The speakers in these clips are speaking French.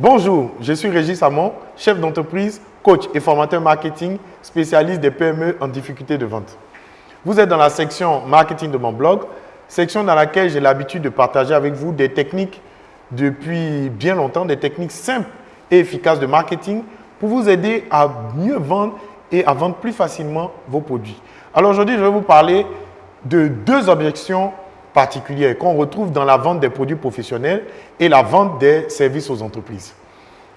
Bonjour, je suis Régis Samon, chef d'entreprise, coach et formateur marketing, spécialiste des PME en difficulté de vente. Vous êtes dans la section marketing de mon blog, section dans laquelle j'ai l'habitude de partager avec vous des techniques depuis bien longtemps, des techniques simples et efficaces de marketing pour vous aider à mieux vendre et à vendre plus facilement vos produits. Alors aujourd'hui, je vais vous parler de deux objections particulières qu'on retrouve dans la vente des produits professionnels et la vente des services aux entreprises.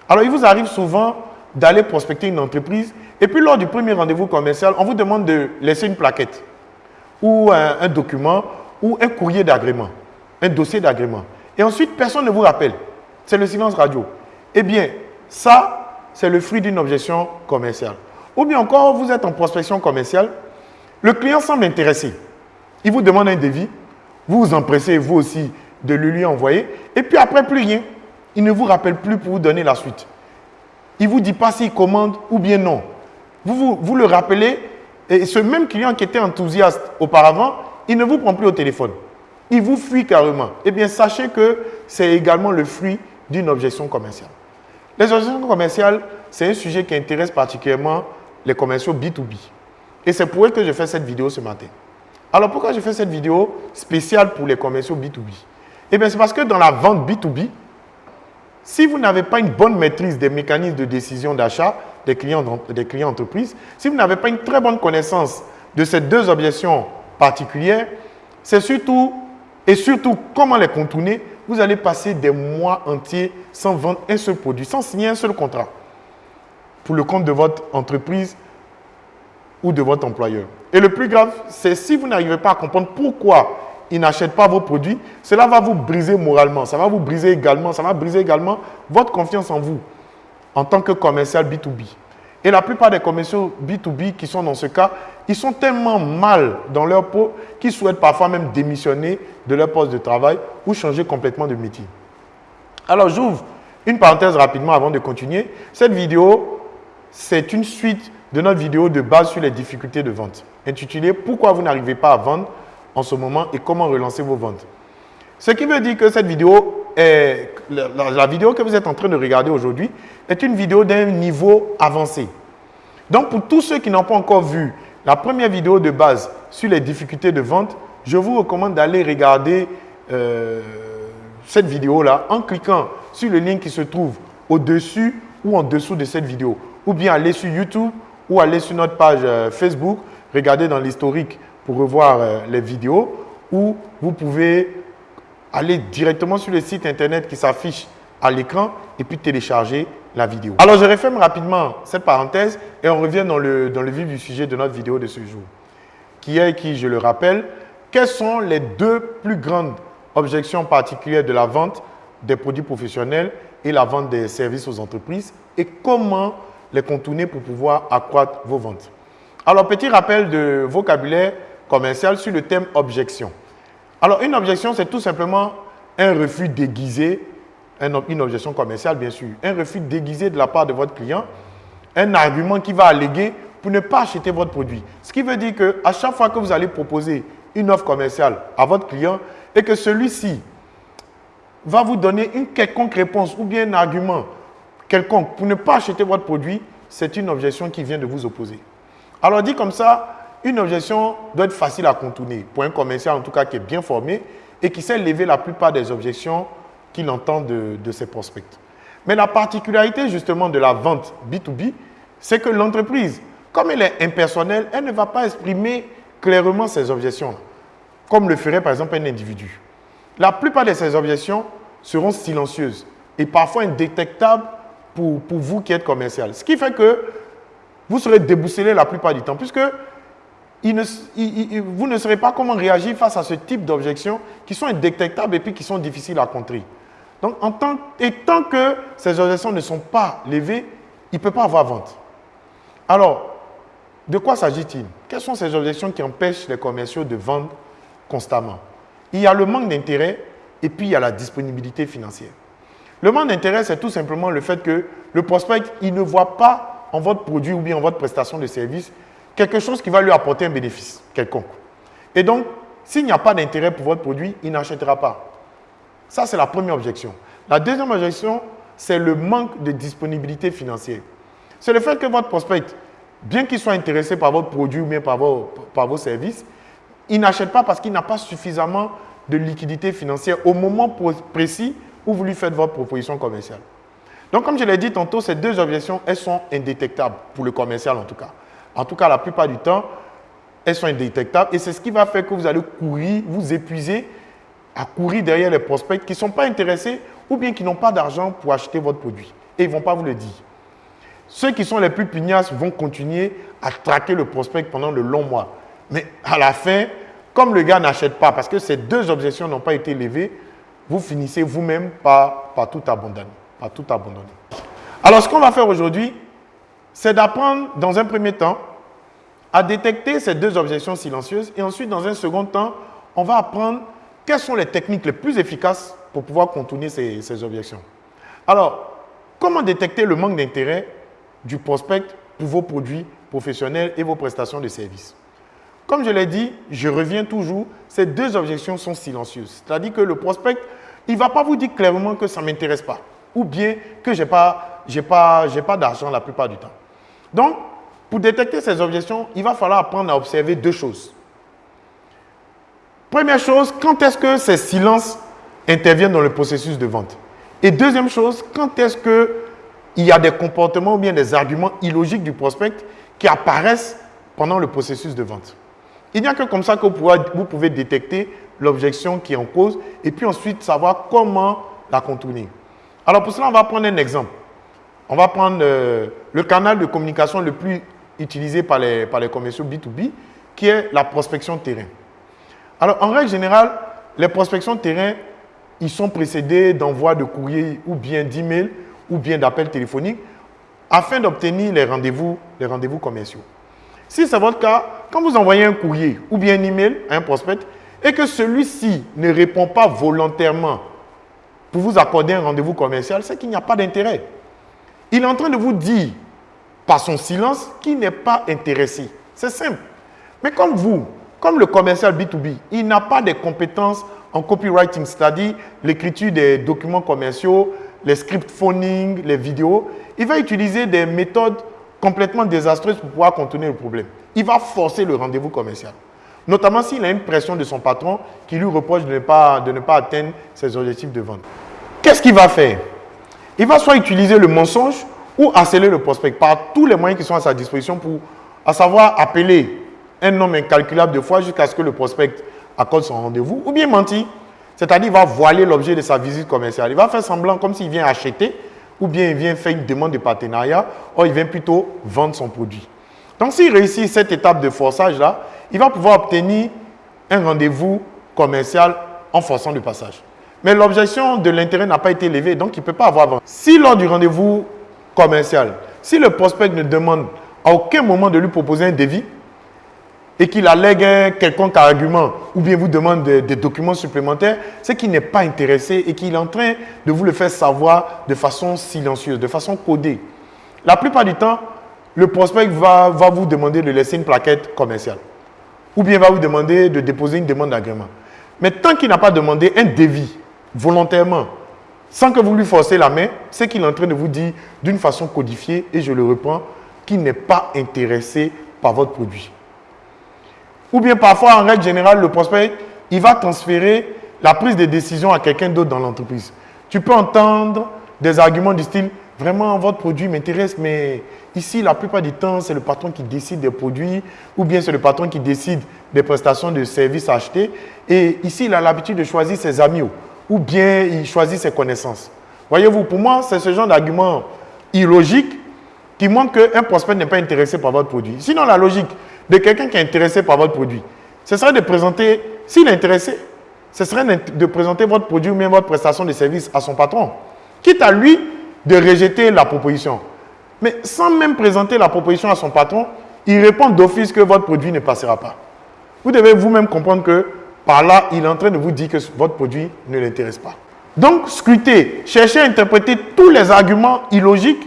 Alors, il vous arrive souvent d'aller prospecter une entreprise et puis lors du premier rendez-vous commercial, on vous demande de laisser une plaquette ou un, document ou un courrier d'agrément, un dossier d'agrément. Et ensuite, personne ne vous rappelle. C'est le silence radio. Eh bien, ça, c'est le fruit d'une objection commerciale. Ou bien encore, vous êtes en prospection commerciale, le client semble intéressé. Il vous demande un devis, vous vous empressez vous aussi de le lui envoyer. Et puis après, plus rien. Il ne vous rappelle plus pour vous donner la suite. Il ne vous dit pas s'il commande ou bien non. Vous, vous, le rappelez et ce même client qui était enthousiaste auparavant, il ne vous prend plus au téléphone. Il vous fuit carrément. Eh bien, sachez que c'est également le fruit d'une objection commerciale. Les objections commerciales, c'est un sujet qui intéresse particulièrement les commerciaux B2B. Et c'est pour eux que je fais cette vidéo ce matin. Alors pourquoi je fais cette vidéo spéciale pour les commerciaux B2B Eh bien, c'est parce que dans la vente B2B, si vous n'avez pas une bonne maîtrise des mécanismes de décision d'achat des clients, des clients entreprises, si vous n'avez pas une très bonne connaissance de ces deux objections particulières, c'est surtout, et surtout comment les contourner, vous allez passer des mois entiers sans vendre un seul produit, sans signer un seul contrat pour le compte de votre entreprise ou de votre employeur. Et le plus grave, c'est si vous n'arrivez pas à comprendre pourquoi il n'achète pas vos produits, cela va vous briser moralement, ça va vous briser également, ça va briser également votre confiance en vous en tant que commercial B2B. Et la plupart des commerciaux B2B qui sont dans ce cas, ils sont tellement mal dans leur peau qu'ils souhaitent parfois même démissionner de leur poste de travail ou changer complètement de métier. Alors j'ouvre une parenthèse rapidement avant de continuer. Cette vidéo, c'est une suite de notre vidéo de base sur les difficultés de vente, intitulée « Pourquoi vous n'arrivez pas à vendre en ce moment et comment relancer vos ventes ». Ce qui veut dire que cette vidéo, est, la, vidéo que vous êtes en train de regarder aujourd'hui, est une vidéo d'un niveau avancé. Donc, pour tous ceux qui n'ont pas encore vu la première vidéo de base sur les difficultés de vente, je vous recommande d'aller regarder euh, cette vidéo-là en cliquant sur le lien qui se trouve au-dessus ou en dessous de cette vidéo. Ou bien aller sur YouTube ou aller sur notre page euh, Facebook, regarder dans l'historique pour revoir euh, les vidéos ou vous pouvez aller directement sur le site internet qui s'affiche à l'écran et puis télécharger la vidéo. Alors, je referme rapidement cette parenthèse et on revient dans le, dans le vif du sujet de notre vidéo de ce jour, qui est qui, je le rappelle, quelles sont les deux plus grandes objections particulières de la vente des produits professionnels et la vente des services aux entreprises et comment les contourner pour pouvoir accroître vos ventes. Alors, petit rappel de vocabulaire commercial sur le thème objection. Alors, une objection, c'est tout simplement un refus déguisé, une objection commerciale bien sûr, un refus déguisé de la part de votre client, un argument qui va alléguer pour ne pas acheter votre produit. Ce qui veut dire qu'à chaque fois que vous allez proposer une offre commerciale à votre client et que celui-ci va vous donner une quelconque réponse ou bien un argument quelconque pour ne pas acheter votre produit, c'est une objection qui vient de vous opposer. Alors dit comme ça, une objection doit être facile à contourner pour un commercial en tout cas qui est bien formé et qui sait lever la plupart des objections qu'il entend de, de ses prospects. Mais la particularité justement de la vente B2B, c'est que l'entreprise, comme elle est impersonnelle, elle ne va pas exprimer clairement ses objections, comme le ferait par exemple un individu. La plupart de ces objections seront silencieuses et parfois indétectables pour, vous qui êtes commercial. Ce qui fait que vous serez déboussolé la plupart du temps, puisque vous ne saurez pas comment réagir face à ce type d'objections qui sont indétectables et puis qui sont difficiles à contrer. Donc, en tant, et tant que ces objections ne sont pas levées, il ne peut pas avoir vente. Alors, de quoi s'agit-il? Quelles sont ces objections qui empêchent les commerciaux de vendre constamment? Il y a le manque d'intérêt et puis il y a la disponibilité financière. Le manque d'intérêt, c'est tout simplement le fait que le prospect, il ne voit pas en votre produit ou bien en votre prestation de service quelque chose qui va lui apporter un bénéfice quelconque. Et donc, s'il n'y a pas d'intérêt pour votre produit, il n'achètera pas. Ça, c'est la première objection. La deuxième objection c'est le manque de disponibilité financière. C'est le fait que votre prospect, bien qu'il soit intéressé par votre produit ou bien par vos, par vos services, il n'achète pas parce qu'il n'a pas suffisamment de liquidité financière au moment précis où vous lui faites votre proposition commerciale. Donc, comme je l'ai dit tantôt, ces deux objections, elles sont indétectables, pour le commercial en tout cas. En tout cas, la plupart du temps, elles sont indétectables et c'est ce qui va faire que vous allez courir, vous épuiser à courir derrière les prospects qui ne sont pas intéressés ou bien qui n'ont pas d'argent pour acheter votre produit. Et ils ne vont pas vous le dire. Ceux qui sont les plus pugnaces vont continuer à traquer le prospect pendant le long mois. Mais à la fin, comme le gars n'achète pas, parce que ces deux objections n'ont pas été levées, vous finissez vous-même par, tout abandonner. Alors, ce qu'on va faire aujourd'hui, c'est d'apprendre dans un premier temps à détecter ces deux objections silencieuses et ensuite, dans un second temps, on va apprendre quelles sont les techniques les plus efficaces pour pouvoir contourner ces objections. Alors, comment détecter le manque d'intérêt du prospect pour vos produits professionnels et vos prestations de services? Comme je l'ai dit, je reviens toujours, ces deux objections sont silencieuses. C'est-à-dire que le prospect, il ne va pas vous dire clairement que ça ne m'intéresse pas ou bien que je n'ai pas, d'argent la plupart du temps. Donc, pour détecter ces objections, il va falloir apprendre à observer deux choses. Première chose, quand est-ce que ces silences interviennent dans le processus de vente? Et deuxième chose, quand est-ce qu'il y a des comportements ou bien des arguments illogiques du prospect qui apparaissent pendant le processus de vente? Il n'y a que comme ça que vous pouvez détecter l'objection qui est en cause et puis ensuite savoir comment la contourner. Alors pour cela, on va prendre un exemple. On va prendre euh, le canal de communication le plus utilisé par les, par commerciaux B2B, qui est la prospection terrain. Alors, en règle générale, les prospections terrain, ils sont précédés d'envoi de courrier ou bien d'email ou bien d'appels téléphoniques afin d'obtenir les rendez-vous commerciaux. Si c'est votre cas, quand vous envoyez un courrier ou bien un email à un prospect et que celui-ci ne répond pas volontairement pour vous accorder un rendez-vous commercial, c'est qu'il n'y a pas d'intérêt. Il est en train de vous dire par son silence qu'il n'est pas intéressé. C'est simple. Mais comme vous, comme le commercial B2B, il n'a pas de compétences en copywriting, c'est-à-dire l'écriture des documents commerciaux, les script phoning, les vidéos, il va utiliser des méthodes complètement désastreuses pour pouvoir contenir le problème. Il va forcer le rendez-vous commercial. Notamment s'il a une pression de son patron qui lui reproche de ne pas, de ne pas atteindre ses objectifs de vente. Qu'est-ce qu'il va faire? Il va soit utiliser le mensonge ou harceler le prospect par tous les moyens qui sont à sa disposition pour, à savoir appeler un nombre incalculable de fois jusqu'à ce que le prospect accorde son rendez-vous, ou bien mentir. C'est-à-dire, il va voiler l'objet de sa visite commerciale. Il va faire semblant comme s'il vient acheter, ou bien il vient faire une demande de partenariat, ou il vient plutôt vendre son produit. Donc, s'il réussit cette étape de forçage-là, il va pouvoir obtenir un rendez-vous commercial en forçant le passage. Mais l'objection de l'intérêt n'a pas été levée, donc il ne peut pas avoir Si lors du rendez-vous commercial, si le prospect ne demande à aucun moment de lui proposer un devis, et qu'il allègue quelconque argument ou bien vous demande des, documents supplémentaires, c'est qu'il n'est pas intéressé et qu'il est en train de vous le faire savoir de façon silencieuse, de façon codée. La plupart du temps, le prospect va, va vous demander de laisser une plaquette commerciale ou bien va vous demander de déposer une demande d'agrément. Mais tant qu'il n'a pas demandé un devis volontairement, sans que vous lui forcez la main, c'est qu'il est en train de vous dire d'une façon codifiée, et je le reprends, qu'il n'est pas intéressé par votre produit. Ou bien parfois, en règle générale, le prospect, il va transférer la prise de décision à quelqu'un d'autre dans l'entreprise. Tu peux entendre des arguments du style, vraiment, votre produit m'intéresse, mais ici, la plupart du temps, c'est le patron qui décide des produits, ou bien c'est le patron qui décide des prestations de services achetés. Et ici, il a l'habitude de choisir ses amis, ou bien il choisit ses connaissances. Voyez-vous, pour moi, c'est ce genre d'argument illogique qui montre qu'un prospect n'est pas intéressé par votre produit. Sinon, la logique de quelqu'un qui est intéressé par votre produit, ce serait de présenter, s'il est intéressé, ce serait de présenter votre produit ou même votre prestation de service à son patron. Quitte à lui de rejeter la proposition. Mais sans même présenter la proposition à son patron, il répond d'office que votre produit ne passera pas. Vous devez vous-même comprendre que par là, il est en train de vous dire que votre produit ne l'intéresse pas. Donc, scrutez, cherchez à interpréter tous les arguments illogiques,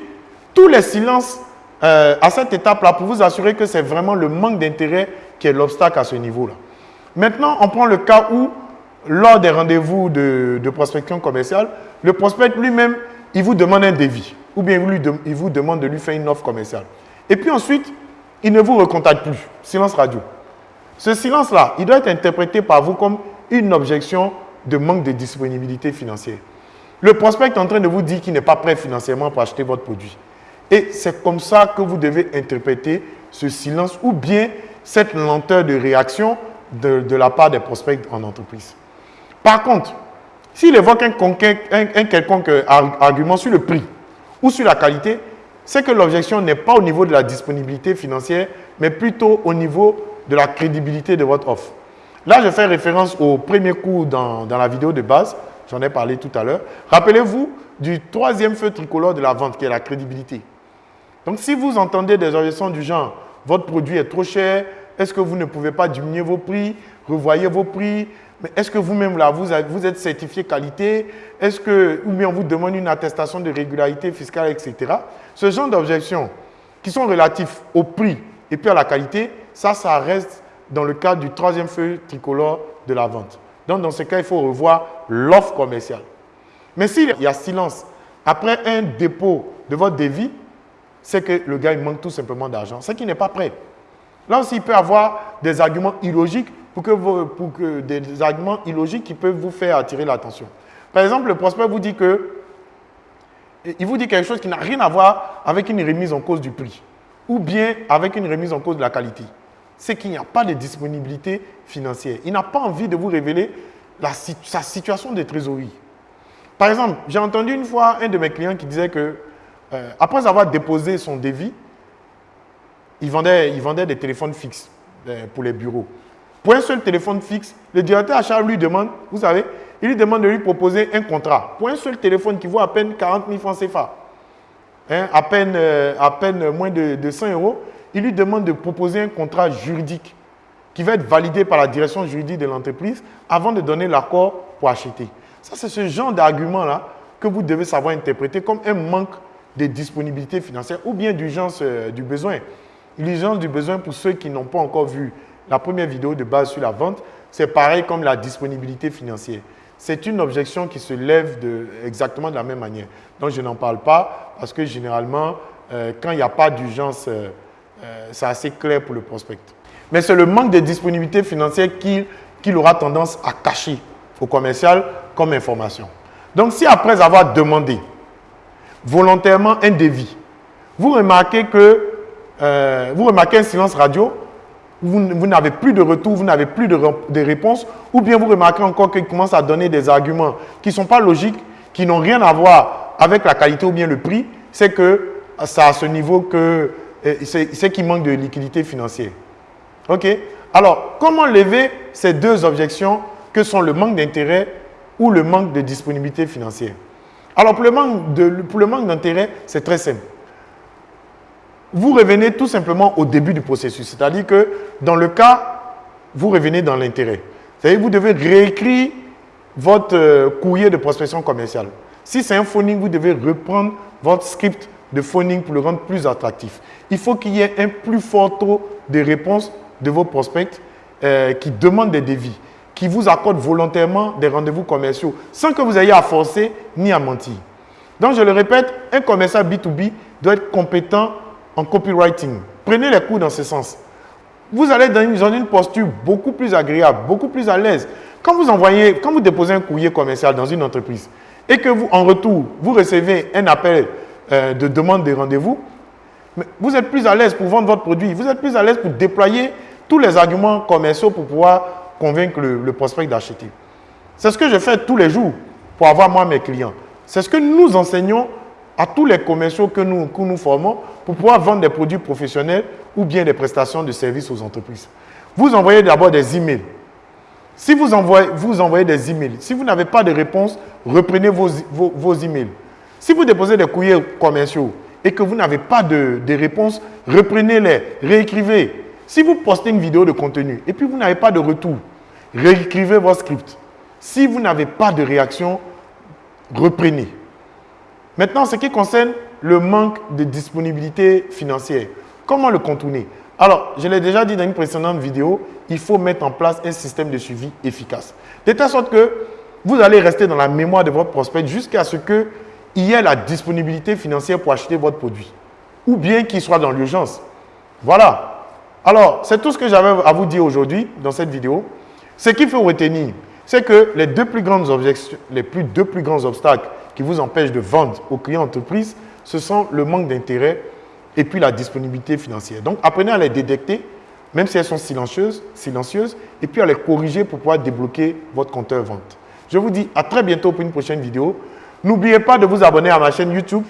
tous les silences euh, à cette étape-là pour vous assurer que c'est vraiment le manque d'intérêt qui est l'obstacle à ce niveau-là. Maintenant, on prend le cas où, lors des rendez-vous de, prospection commerciale, le prospect lui-même il vous demande un devis ou bien il vous demande de lui faire une offre commerciale. Et puis ensuite, il ne vous recontacte plus. Silence radio. Ce silence-là, il doit être interprété par vous comme une objection de manque de disponibilité financière. Le prospect est en train de vous dire qu'il n'est pas prêt financièrement pour acheter votre produit. Et c'est comme ça que vous devez interpréter ce silence ou bien cette lenteur de réaction de, la part des prospects en entreprise. Par contre, s'il évoque un, quelconque argument sur le prix ou sur la qualité, c'est que l'objection n'est pas au niveau de la disponibilité financière, mais plutôt au niveau de la crédibilité de votre offre. Là, je fais référence au premier cours dans la vidéo de base, j'en ai parlé tout à l'heure. Rappelez-vous du troisième feu tricolore de la vente, qui est la crédibilité. Donc, si vous entendez des objections du genre, votre produit est trop cher, est-ce que vous ne pouvez pas diminuer vos prix, revoyez vos prix, mais est-ce que vous-même là, vous, êtes certifié qualité? Est-ce que, ou bien on vous demande une attestation de régularité fiscale, etc. Ce genre d'objections qui sont relatifs au prix et puis à la qualité, ça, ça reste dans le cadre du troisième feu tricolore de la vente. Donc, dans ce cas, il faut revoir l'offre commerciale. Mais s'il y a silence après un dépôt de votre devis, c'est que le gars il manque tout simplement d'argent. C'est qu'il n'est pas prêt. Là aussi, il peut avoir des arguments illogiques illogiques qui peuvent vous faire attirer l'attention. Par exemple, le prospect vous dit que il vous dit quelque chose qui n'a rien à voir avec une remise en cause du prix ou bien avec une remise en cause de la qualité. C'est qu'il n'y a pas de disponibilité financière. Il n'a pas envie de vous révéler sa situation de trésorerie. Par exemple, j'ai entendu une fois un de mes clients qui disait que euh, après avoir déposé son devis, il vendait, il vendait des téléphones fixes euh, pour les bureaux. Pour un seul téléphone fixe, le directeur achat lui demande, vous savez, il lui demande de lui proposer un contrat. Pour un seul téléphone qui vaut à peine 40 000 francs CFA, hein, à, peine, euh, à peine moins de, de 100 euros, il lui demande de proposer un contrat juridique qui va être validé par la direction juridique de l'entreprise avant de donner l'accord pour acheter. Ça, c'est ce genre d'argument-là que vous devez savoir interpréter comme un manque de disponibilité financière ou bien d'urgence euh, du besoin. L'urgence du besoin pour ceux qui n'ont pas encore vu la première vidéo de base sur la vente, c'est pareil comme la disponibilité financière. C'est une objection qui se lève de, exactement de la même manière. Donc, je n'en parle pas parce que généralement, euh, quand il n'y a pas d'urgence, euh, c'est assez clair pour le prospect. Mais c'est le manque de disponibilité financière qu'il aura tendance à cacher au commercial comme information. Donc, si après avoir demandé, volontairement un devis, vous remarquez que euh, vous remarquez un silence radio, vous, n'avez plus de retour, vous n'avez plus de, réponse, ou bien vous remarquez encore qu'il commence à donner des arguments qui ne sont pas logiques, qui n'ont rien à voir avec la qualité ou bien le prix, c'est que c'est à ce niveau que euh, c'est qu'il manque de liquidité financière. OK? Alors, comment lever ces deux objections que sont le manque d'intérêt ou le manque de disponibilité financière? Alors, pour le manque d'intérêt, c'est très simple. Vous revenez tout simplement au début du processus. C'est-à-dire que dans le cas, vous revenez dans l'intérêt. C'est-à-dire que vous devez réécrire votre euh, courrier de prospection commerciale. Si c'est un phoning, vous devez reprendre votre script de phoning pour le rendre plus attractif. Il faut qu'il y ait un plus fort taux de réponse de vos prospects euh, qui demandent des devis qui vous accorde volontairement des rendez-vous commerciaux sans que vous ayez à forcer ni à mentir. Donc, je le répète, un commercial B2B doit être compétent en copywriting. Prenez les cours dans ce sens. Vous allez dans une, posture beaucoup plus agréable, beaucoup plus à l'aise. Quand vous envoyez, quand vous déposez un courrier commercial dans une entreprise et que vous, en retour, vous recevez un appel euh, de demande de rendez-vous, vous êtes plus à l'aise pour vendre votre produit. Vous êtes plus à l'aise pour déployer tous les arguments commerciaux pour pouvoir convaincre le, prospect d'acheter. C'est ce que je fais tous les jours pour avoir moi mes clients. C'est ce que nous enseignons à tous les commerciaux que nous, que nous formons pour pouvoir vendre des produits professionnels ou bien des prestations de services aux entreprises. Vous envoyez d'abord des emails. Si vous envoyez, vous envoyez des emails, si vous n'avez pas de réponse, reprenez vos, vos, emails. Si vous déposez des courriers commerciaux et que vous n'avez pas de, de réponse, reprenez-les, réécrivez. Si vous postez une vidéo de contenu et puis vous n'avez pas de retour, réécrivez votre script. Si vous n'avez pas de réaction, reprenez. Maintenant, ce qui concerne le manque de disponibilité financière, comment le contourner? Alors, je l'ai déjà dit dans une précédente vidéo, il faut mettre en place un système de suivi efficace. De telle sorte que vous allez rester dans la mémoire de votre prospect jusqu'à ce qu'il il y ait la disponibilité financière pour acheter votre produit. Ou bien qu'il soit dans l'urgence. Voilà. Alors, c'est tout ce que j'avais à vous dire aujourd'hui dans cette vidéo. Ce qu'il faut retenir, c'est que les deux plus les plus, deux plus grands obstacles qui vous empêchent de vendre aux clients entreprises, ce sont le manque d'intérêt et puis la disponibilité financière. Donc, apprenez à les détecter, même si elles sont silencieuses, silencieuses, et puis à les corriger pour pouvoir débloquer votre compteur vente. Je vous dis à très bientôt pour une prochaine vidéo. N'oubliez pas de vous abonner à ma chaîne YouTube,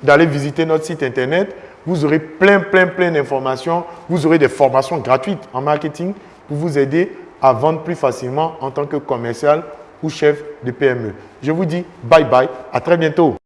d'aller visiter notre site internet. Vous aurez plein, plein, plein d'informations. Vous aurez des formations gratuites en marketing pour vous aider à vendre plus facilement en tant que commercial ou chef de PME. Je vous dis bye bye, à très bientôt.